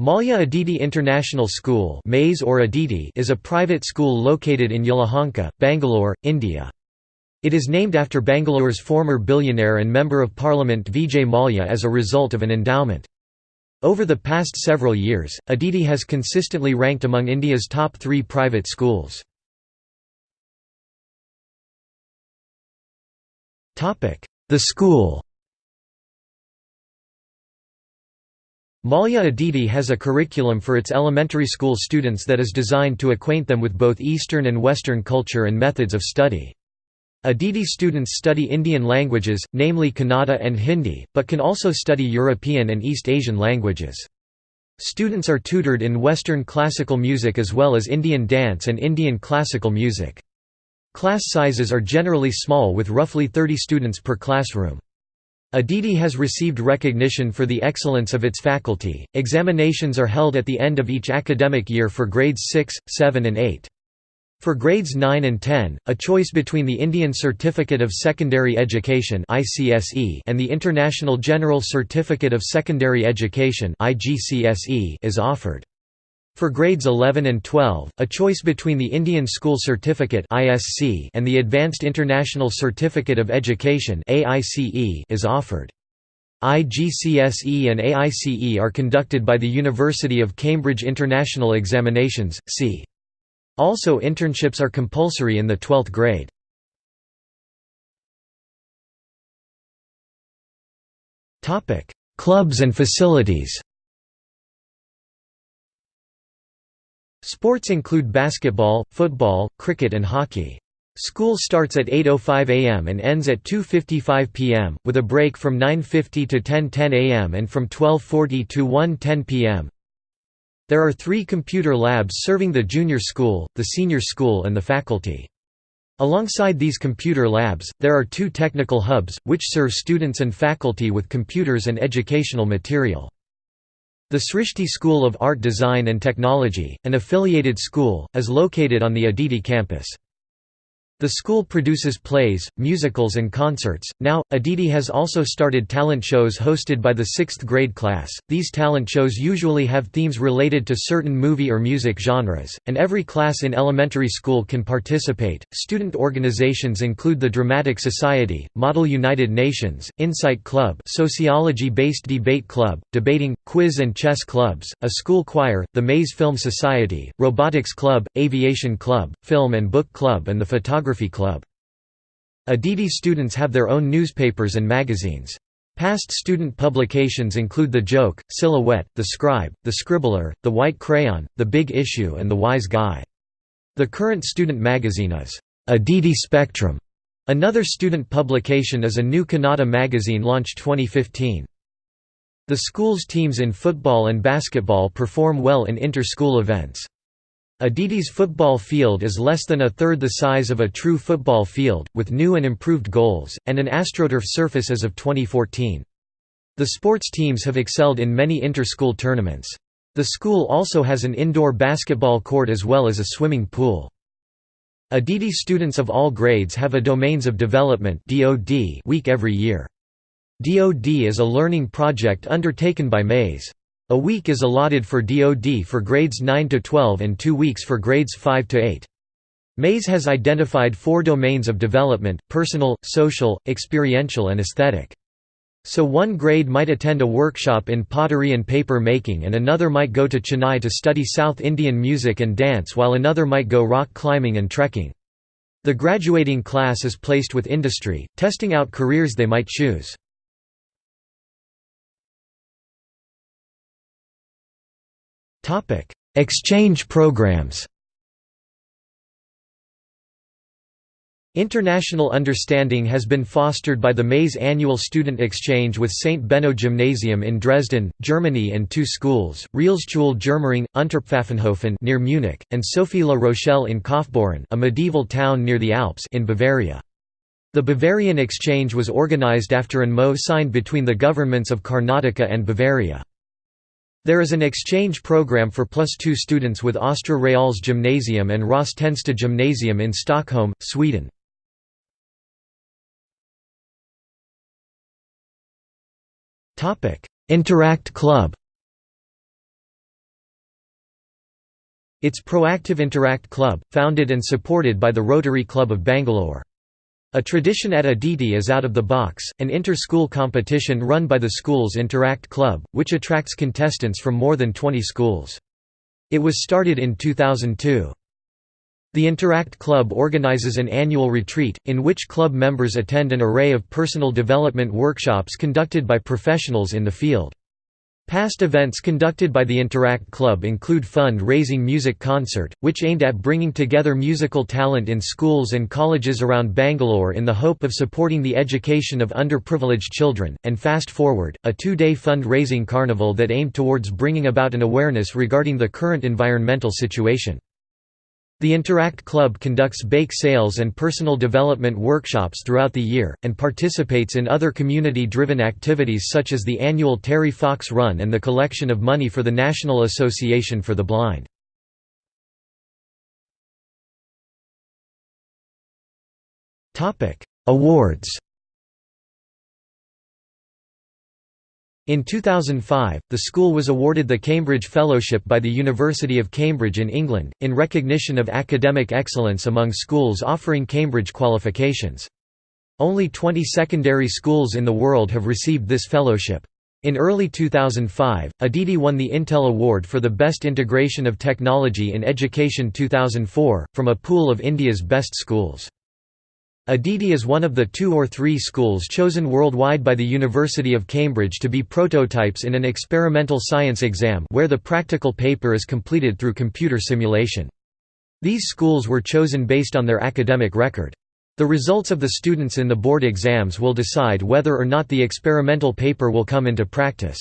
Mallya Aditi International School or Aditi is a private school located in Yelahanka, Bangalore, India. It is named after Bangalore's former billionaire and Member of Parliament Vijay Mallya as a result of an endowment. Over the past several years, Aditi has consistently ranked among India's top three private schools. The school Mallya Aditi has a curriculum for its elementary school students that is designed to acquaint them with both Eastern and Western culture and methods of study. Aditi students study Indian languages, namely Kannada and Hindi, but can also study European and East Asian languages. Students are tutored in Western classical music as well as Indian dance and Indian classical music. Class sizes are generally small with roughly 30 students per classroom. Aditi has received recognition for the excellence of its faculty. Examinations are held at the end of each academic year for grades 6, 7, and 8. For grades 9 and 10, a choice between the Indian Certificate of Secondary Education and the International General Certificate of Secondary Education is offered. For grades 11 and 12, a choice between the Indian School Certificate and the Advanced International Certificate of Education is offered. IGCSE and AICE are conducted by the University of Cambridge International Examinations, c. Also internships are compulsory in the 12th grade. Clubs and facilities Sports include basketball, football, cricket and hockey. School starts at 8.05 am and ends at 2.55 pm, with a break from 9.50 to 10.10 am and from 12.40 to 1.10 pm. There are three computer labs serving the junior school, the senior school and the faculty. Alongside these computer labs, there are two technical hubs, which serve students and faculty with computers and educational material. The Srishti School of Art Design and Technology, an affiliated school, is located on the Aditi campus. The school produces plays, musicals and concerts. Now, Aditi has also started talent shows hosted by the 6th grade class. These talent shows usually have themes related to certain movie or music genres, and every class in elementary school can participate. Student organizations include the Dramatic Society, Model United Nations, Insight Club, sociology-based debate club, debating, quiz and chess clubs, a school choir, the MAIS Film Society, Robotics Club, Aviation Club, Film and Book Club and the Photography Photography Club. Aditi students have their own newspapers and magazines. Past student publications include The Joke, Silhouette, The Scribe, The Scribbler, The White Crayon, The Big Issue and The Wise Guy. The current student magazine is Aditi Spectrum. Another student publication is a new Kannada magazine launched 2015. The school's teams in football and basketball perform well in inter-school events. Aditi's football field is less than a third the size of a true football field, with new and improved goals, and an AstroTurf surface as of 2014. The sports teams have excelled in many inter-school tournaments. The school also has an indoor basketball court as well as a swimming pool. Aditi students of all grades have a Domains of Development week every year. DoD is a learning project undertaken by MAIS. A week is allotted for DoD for grades 9 to 12 and 2 weeks for grades 5 to 8. MAIS has identified four domains of development, personal, social, experiential and aesthetic. So one grade might attend a workshop in pottery and paper making and another might go to Chennai to study South Indian music and dance while another might go rock climbing and trekking. The graduating class is placed with industry, testing out careers they might choose. Topic: Exchange programs. International understanding has been fostered by the MAIS annual student exchange with St. Benno Gymnasium in Dresden, Germany and two schools, Realschule Germering, Unterpfaffenhofen near Munich, and Sophie La Rochelle in Kaufbeuren a medieval town near the Alps in Bavaria. The Bavarian exchange was organized after an MoU signed between the governments of Karnataka and Bavaria. There is an exchange program for plus two students with Östra Reals Gymnasium and Rostensta Gymnasium in Stockholm, Sweden. Interact Club Its Proactive Interact Club, founded and supported by the Rotary Club of Bangalore. A tradition at Aditi is Out of the Box, an inter-school competition run by the school's Interact Club, which attracts contestants from more than 20 schools. It was started in 2002. The Interact Club organizes an annual retreat, in which club members attend an array of personal development workshops conducted by professionals in the field. Past events conducted by the Interact Club include fund-raising music concert, which aimed at bringing together musical talent in schools and colleges around Bangalore in the hope of supporting the education of underprivileged children, and Fast Forward, a two-day fund-raising carnival that aimed towards bringing about an awareness regarding the current environmental situation. The Interact Club conducts bake sales and personal development workshops throughout the year, and participates in other community-driven activities such as the annual Terry Fox Run and the collection of money for the National Association for the Blind. Awards In 2005, the school was awarded the Cambridge Fellowship by the University of Cambridge in England, in recognition of academic excellence among schools offering Cambridge qualifications. Only 20 secondary schools in the world have received this fellowship. In early 2005, Aditi won the Intel Award for the Best Integration of Technology in Education 2004, from a pool of India's best schools. Aditi is one of the two or three schools chosen worldwide by the University of Cambridge to be prototypes in an experimental science exam where the practical paper is completed through computer simulation. These schools were chosen based on their academic record. The results of the students in the board exams will decide whether or not the experimental paper will come into practice.